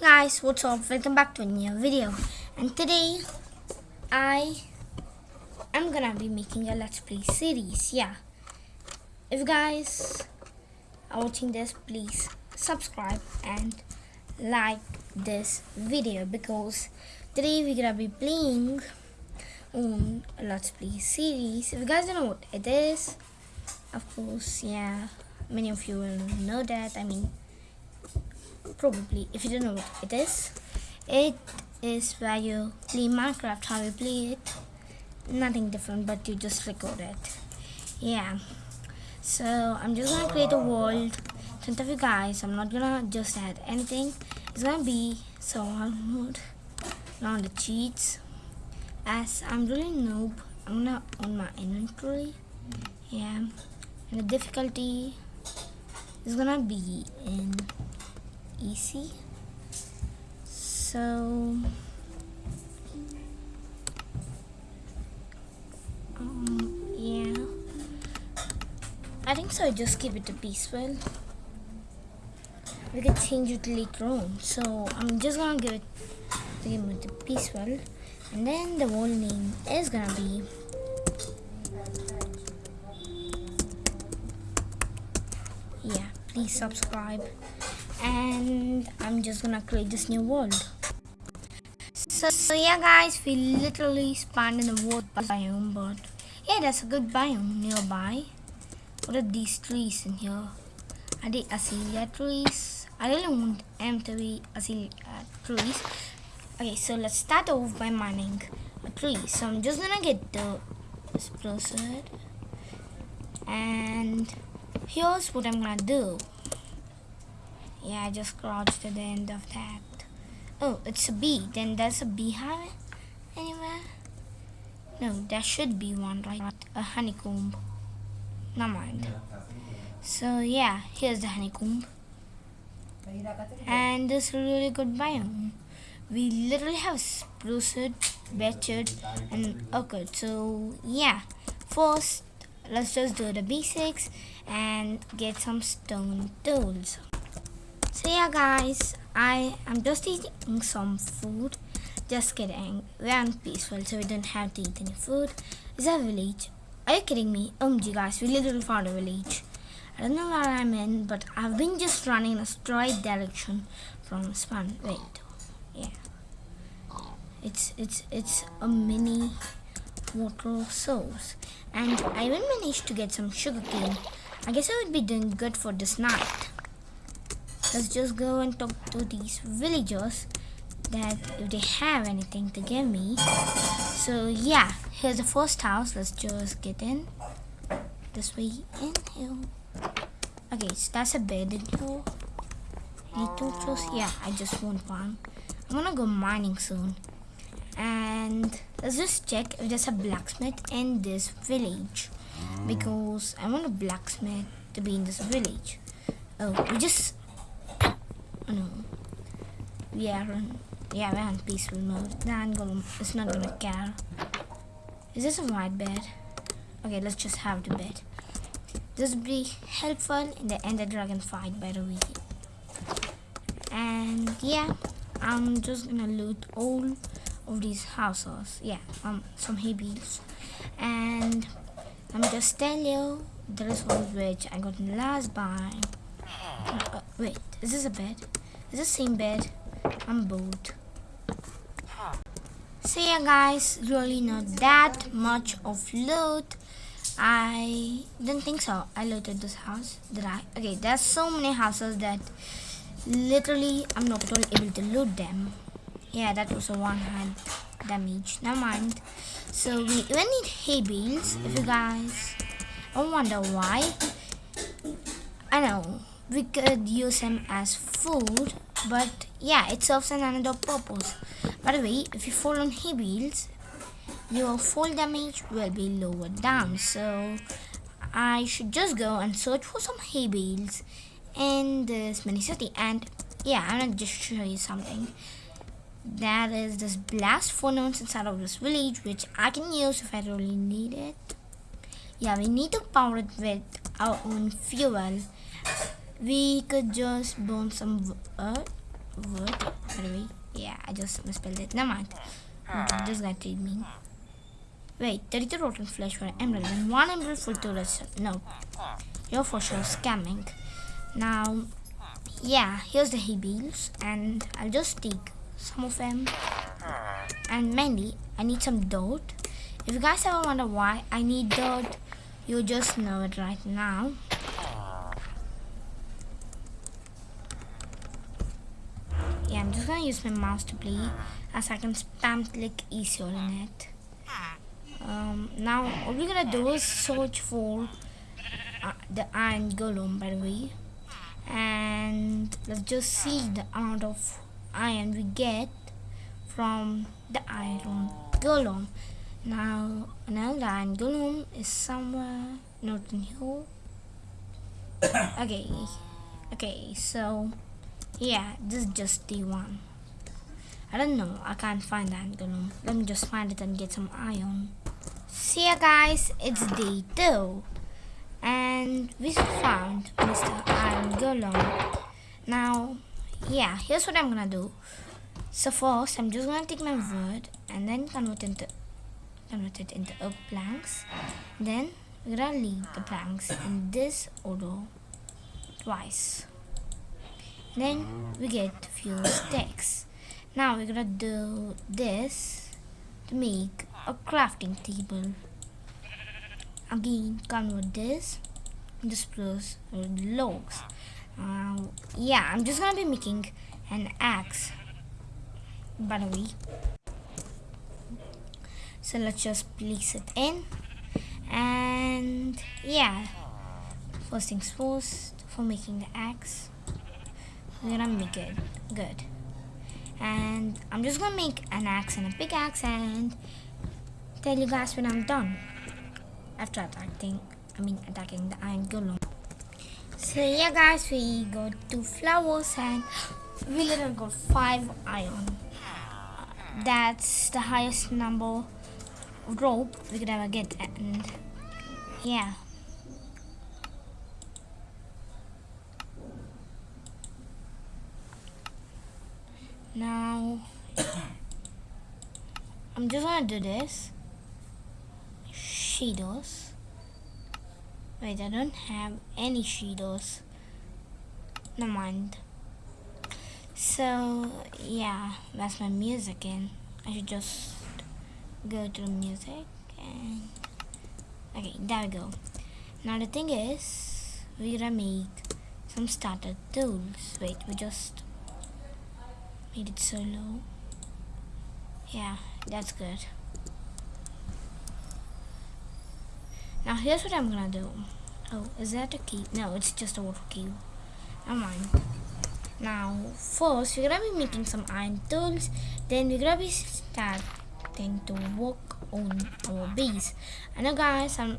guys what's up? Welcome back to a new video. And today I am gonna be making a let's play series yeah. If you guys are watching this please subscribe and like this video because today we're gonna be playing on a let's play series. If you guys don't know what it is of course yeah many of you will know that. I mean probably if you don't know what it is it is where you play minecraft how you play it. Nothing different but you just record it. Yeah. So i'm just gonna create a world in front of you guys. I'm not gonna just add anything. It's gonna be so hard on the cheats. As i'm really noob i'm gonna on my inventory. Yeah. And the difficulty is gonna be in easy. So um, yeah. I think so I just give it a peaceful. We can change it later on. So I'm just gonna give it the game the peaceful. And then the whole name is gonna be yeah please subscribe and I'm just gonna create this new world. So, so yeah guys, we literally spawned in the wood biome, but yeah, that's a good biome nearby. What are these trees in here? Are they azalea trees? I really want them to be azalea trees. Okay, so let's start off by mining a tree. So I'm just gonna get the spruce and here's what I'm gonna do. Yeah, I just crouched at the end of that. Oh, it's a bee. Then there's a beehive anywhere? No, there should be one, right? A honeycomb. Never mind. So yeah, here's the honeycomb. And this really good biome. We literally have spruce, beechwood, and orchid. So yeah, first let's just do the basics and get some stone tools. So yeah guys, I am just eating some food. Just kidding, we're on peaceful so we don't have to eat any food. Is that a village? Are you kidding me? Oh, OMG guys, we literally found a village. I don't know where I'm in, but I've been just running in a straight direction from spawn. Wait, yeah. It's it's it's a mini water source, and I even managed to get some sugarcane. I guess I would be doing good for this night let's just go and talk to these villagers that if they have anything to give me. So yeah here's the first house. Let's just get in. This way in here. Okay so that's a bed in here. Any torches yeah i just want one. I'm gonna go mining soon. And let's just check if there's a blacksmith in this village. Mm. Because i want a blacksmith to be in this village. Oh we just no. On, yeah, we're on peaceful mode. Then gonna, not gonna care. Is this a white bed? Okay, let's just have the bed. This will be helpful in the Ender Dragon fight, by the way. And yeah, I'm just gonna loot all of these houses. Yeah, um, some hay bales. And let me just tell you, there is one which I got in last buy. Uh, wait, is this a bed? Is the same bed? I'm bored. So yeah guys, really not that much of loot. I didn't think so. I looted this house. Did I? Okay, there's so many houses that literally I'm not able to loot them. Yeah, that was a one hand damage. Never mind. So we even need hay bales. If you guys don't wonder why. I know we could use them as food but yeah it serves another purpose. By the way if you fall on bales your fall damage will be lowered down. So I should just go and search for some hay bales in this mini city and yeah I'm gonna just show you something. That is this blast furnace inside of this village which I can use if I really need it. Yeah we need to power it with our own fuel we could just burn some uh, wood. By the way, yeah, I just misspelled it. Never mind. This guy treat me. Wait, 32 rotten flesh for an emerald and one emerald for two redstone. No, you're for sure scamming. Now, yeah, here's the hay bales, and I'll just take some of them. And mainly, I need some dirt. If you guys ever wonder why I need dirt, you just know it right now. Yeah, I'm just gonna use my mouse to play as I can spam click easier in it. Um, now, what we're gonna do is search for uh, the iron golem, by the way. And let's just see the amount of iron we get from the iron golem. Now, another iron golem is somewhere not in here. okay, okay, so yeah, this is just the one. I don't know, I can't find the golem. Let me just find it and get some iron. See ya guys, it's day two. And we found Mr. Iron Golem. Now, yeah, here's what I'm gonna do. So first, I'm just gonna take my wood and then convert into convert it into oak planks. Then we're gonna leave the planks in this order twice. Then we get few sticks. Now we're gonna do this to make a crafting table. Again, convert this. Into spruce logs. Uh, yeah, I'm just gonna be making an axe by the way. So let's just place it in. And yeah. First things first for making the axe we're gonna make it good and I'm just gonna make an axe and a pickaxe and tell you guys when I'm done. After attacking I mean attacking the iron golem. So yeah guys we got two flowers and we literally got five iron. That's the highest number of rope we could ever get and yeah now I'm just gonna do this shadows wait I don't have any shadows never mind so yeah, that's my music and I should just go to the music and okay, there we go. Now the thing is, we're gonna make some starter tools. Wait, we just made it so low. Yeah, that's good. Now here's what I'm gonna do. Oh, is that a key? No, it's just a water key. Never mind. Now, first we're gonna be making some iron tools, then we're gonna be starting to work on our base. I know guys, I'm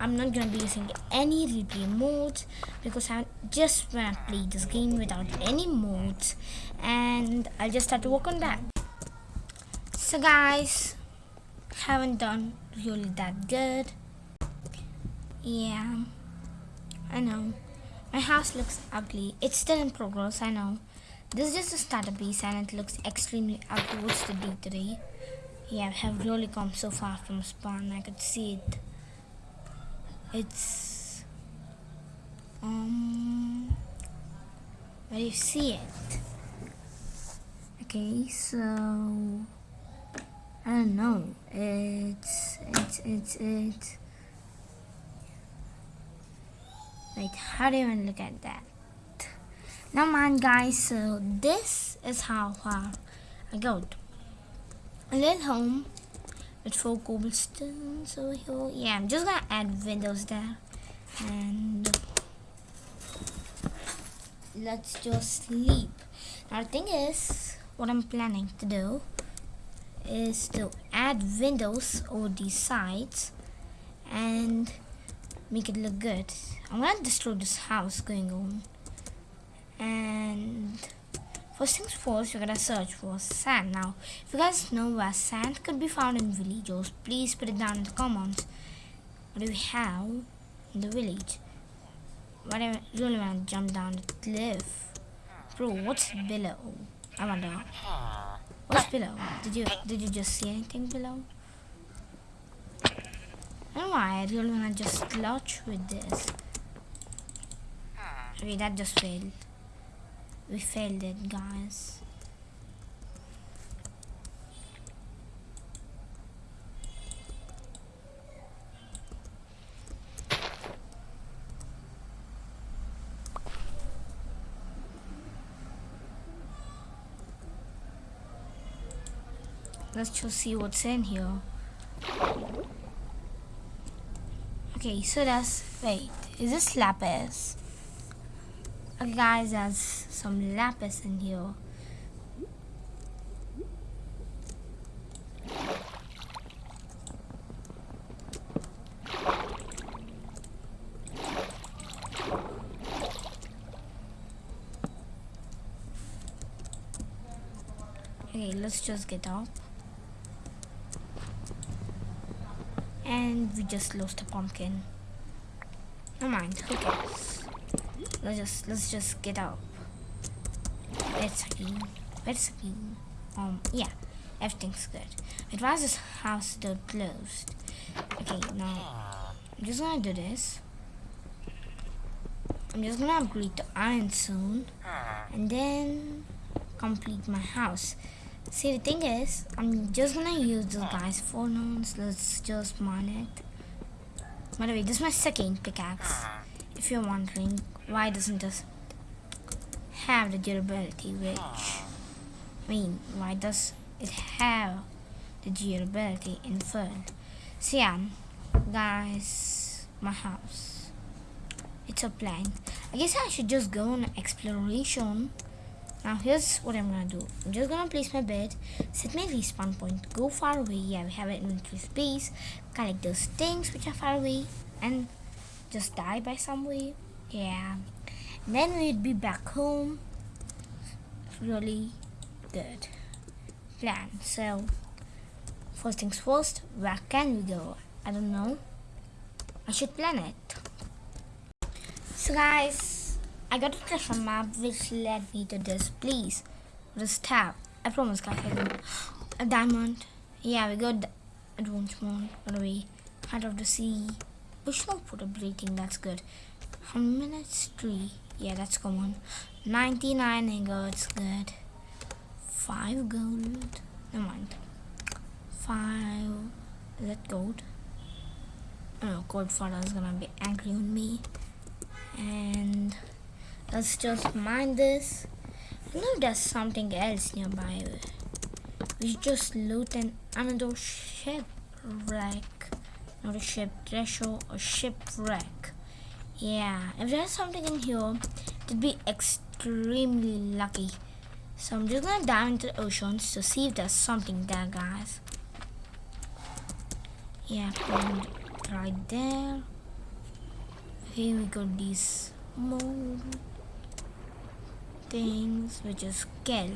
I'm not gonna be using any replay modes because I just wanna play this game without any modes and I'll just start to work on that. So guys, haven't done really that good. Yeah, I know. My house looks ugly. It's still in progress, I know. This is just a starter piece and it looks extremely ugly. What's the day today? Yeah, I have really come so far from spawn. I could see it. It's... Um... Where you see it? Okay, so... I don't know. It's... It's... It's... It's... Wait, how do you even look at that? Now mind guys, so this is how far I got. A little home four cobblestones over here. Yeah, I'm just gonna add windows there. And let's just sleep. Now the thing is, what I'm planning to do is to add windows over these sides and make it look good. I'm gonna destroy this house going on. And first um things first, we're gonna search for sand. Now, if you guys know where sand could be found in villages, please put it down in the comments. What do we have in the village? What I really wanna jump down the cliff Bro, what's below? I wonder. What's below? Did you did you just see anything below? I don't know why I really wanna just launch with this. Okay, that just failed. We failed it, guys. Let's just see what's in here. Okay, so that's wait, is this lapis? Okay guys, there's some lapis in here. Okay, let's just get up. And we just lost a pumpkin. No mind, who cares? Let's just let's just get up. Let's again. Let's again. Um yeah, everything's good. This house door closed. Okay, now I'm just gonna do this. I'm just gonna upgrade to iron soon and then complete my house. See, the thing is, I'm just gonna use this guy's forenoons. Let's just mine it. By the way, this is my second pickaxe. If you're wondering why doesn't this have the durability, which I mean, why does it have the durability in full? So yeah, um, guys, my house. It's a plan. I guess I should just go on exploration now here's what I'm gonna do. I'm just gonna place my bed, set my respawn point, go far away. Yeah, we have an inventory space. Collect those things which are far away, and just die by some way. Yeah. And then we'd be back home. Really good plan. So first things first, where can we go? I don't know. I should plan it. So guys, I got a treasure map which led me to this place. This tab. I promise guys A diamond. Yeah, we got advanced mode. By the way, heart of the sea. Push no put a rating, that's good. How minutes? Three. Yeah, that's common. 99 ingots, good. 5 gold. Never mind. 5. Is that gold? Oh, gold father is gonna be angry on me. And Let's just mine this. I know there's something else nearby. We just loot an another shipwreck. Not a ship treasure, a shipwreck. Yeah, if there's something in here, it'd be extremely lucky. So I'm just gonna dive into the oceans to see if there's something there, guys. Yeah, right there. Here we got these mold things which is kelp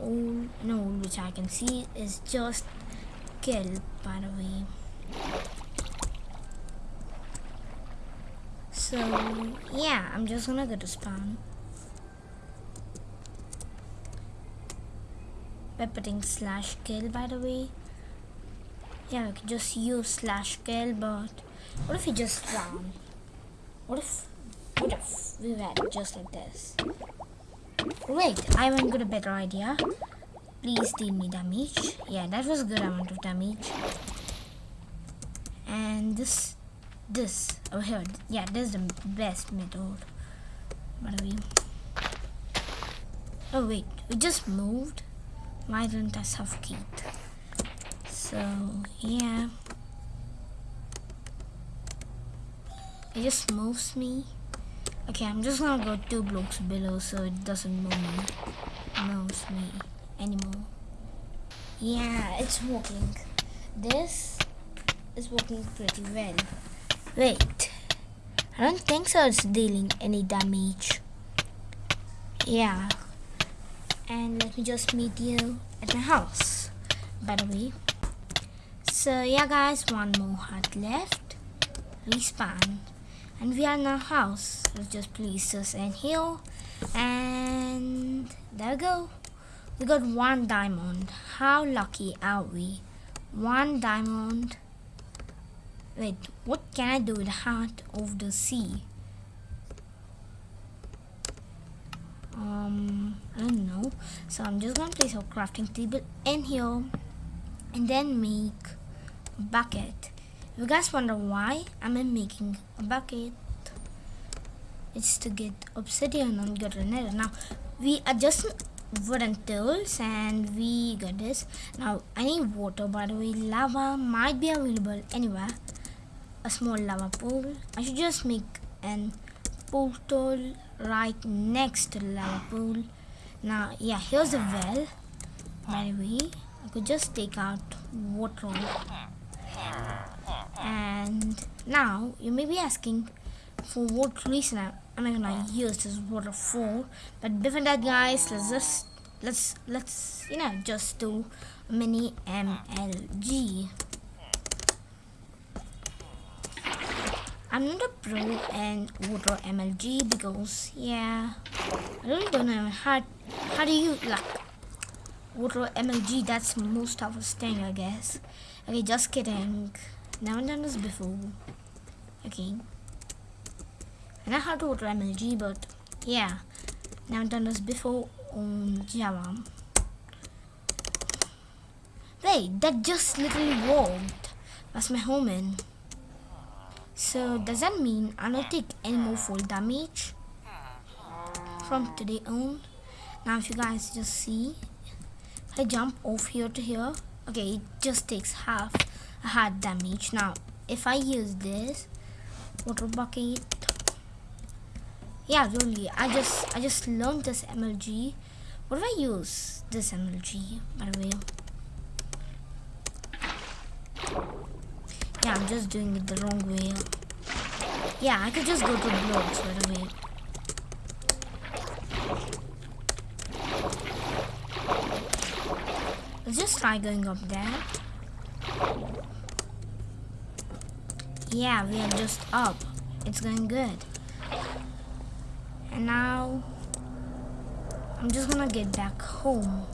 all no which I can see is just kelp by the way so yeah I'm just gonna go to spawn by putting slash kill by the way yeah we can just use slash kill but what if we just drown what if what if we went just like this? Wait, I went got a better idea. Please deal me damage. Yeah, that was a good amount of damage. And this, this over here. Yeah, this is the best method. By the way. Oh wait, we just moved. Why didn't I suffocate? So yeah. It just moves me. Okay, I'm just gonna go two blocks below so it doesn't move me, moves me anymore. Yeah, it's working. This is working pretty well. Wait, I don't think so it's dealing any damage. Yeah, and let me just meet you at my house, by the way. So yeah guys, one more heart left. Respawn and we are in our house let's just place this in here And there we go. We got one diamond. How lucky are we? One diamond. Wait, what can I do with Heart of the Sea? Um, I don't know. So I'm just gonna place a crafting table in here and then make a bucket. If you guys wonder why I'm making a bucket, it's to get obsidian and get nether. Now we are just wooden tools and we got this. Now I need water by the way. Lava might be available anywhere. A small lava pool. I should just make an portal right next to the lava pool. Now yeah, here's the well. By the way, I could just take out water. And now you may be asking for what reason I'm, I gonna use this water for but before that guys let's just let's let's you know just do mini MLG I'm not a pro in water MLG because yeah I really don't know how how do you like water MLG that's most of us thing I guess okay just kidding never done this before okay I know how to water MLG, but yeah, never done this before on Java. Wait, that just literally worked. That's my home in. So does that mean I don't take any more full damage from today on? Now if you guys just see, I jump off here to here. Okay, it just takes half a hard damage. Now if I use this water bucket yeah really i just i just learned this mlg what do i use this mlg by the way yeah i'm just doing it the wrong way. Yeah i could just go to blocks by the way let's just try going up there? Yeah we are just up. It's going good. And now I'm just gonna get back home.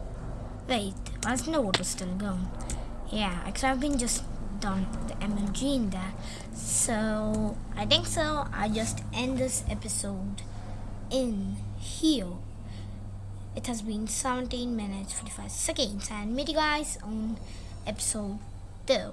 Wait why's no water still going. Yeah because I've been just done the MLG in there. So I think so. I just end this episode in here. It has been 17 minutes 45 seconds. And meet you guys on episode 2